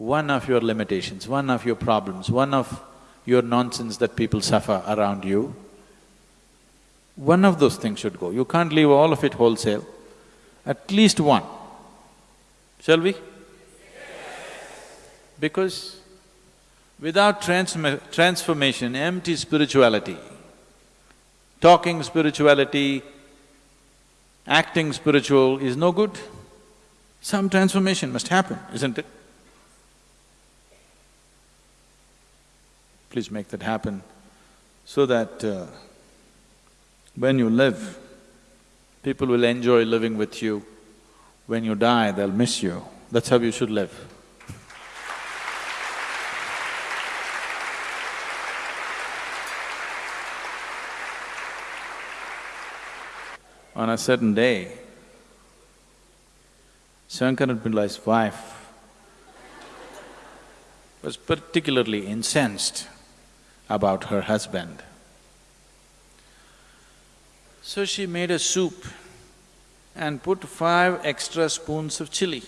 one of your limitations, one of your problems, one of your nonsense that people suffer around you, one of those things should go. You can't leave all of it wholesale, at least one. Shall we? Because without transformation, empty spirituality, talking spirituality, acting spiritual is no good. Some transformation must happen, isn't it? Please make that happen so that uh, when you live, people will enjoy living with you. When you die, they'll miss you. That's how you should live. On a certain day, Shankaran Pillai's wife was particularly incensed about her husband. So she made a soup and put five extra spoons of chili.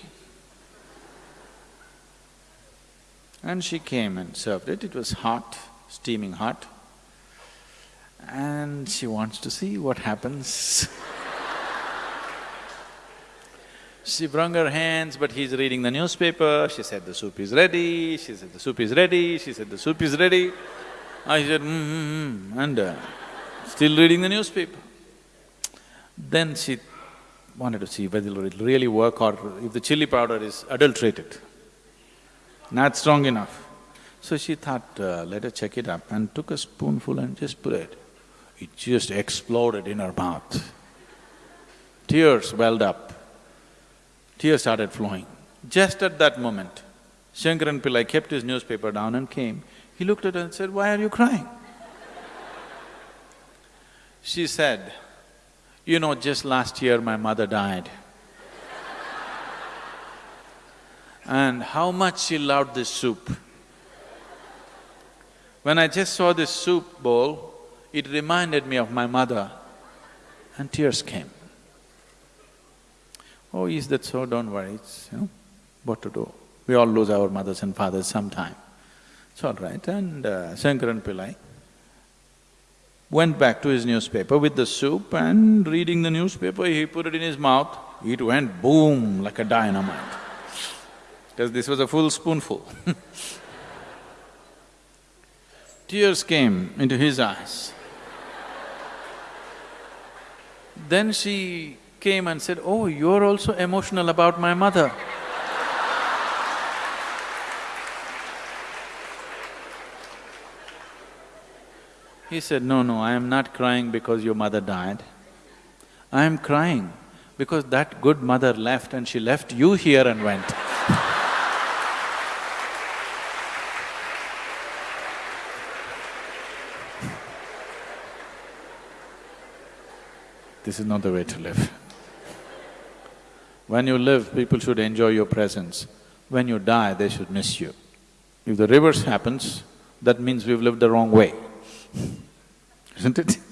And she came and served it, it was hot, steaming hot. And she wants to see what happens She wrung her hands, but he's reading the newspaper. She said, the soup is ready. She said, the soup is ready. She said, the soup is ready. I said, mm-hmm, and uh, still reading the newspaper. Then she wanted to see whether it'll really work or if the chili powder is adulterated, not strong enough. So she thought, uh, let her check it up and took a spoonful and just put it. It just exploded in her mouth. Tears welled up. Tears started flowing. Just at that moment, Shankaran Pillai kept his newspaper down and came. He looked at her and said, why are you crying? She said, you know, just last year my mother died. and how much she loved this soup. When I just saw this soup bowl, it reminded me of my mother and tears came. Oh, is that so? Don't worry, it's, you know, what to do. We all lose our mothers and fathers sometime. It's all right. And uh, Shankaran Pillai went back to his newspaper with the soup and reading the newspaper, he put it in his mouth, it went boom like a dynamite. Because this was a full spoonful Tears came into his eyes. Then she came and said, oh, you're also emotional about my mother. He said, no, no, I am not crying because your mother died. I am crying because that good mother left and she left you here and went. this is not the way to live. When you live, people should enjoy your presence. When you die, they should miss you. If the reverse happens, that means we've lived the wrong way isn't it?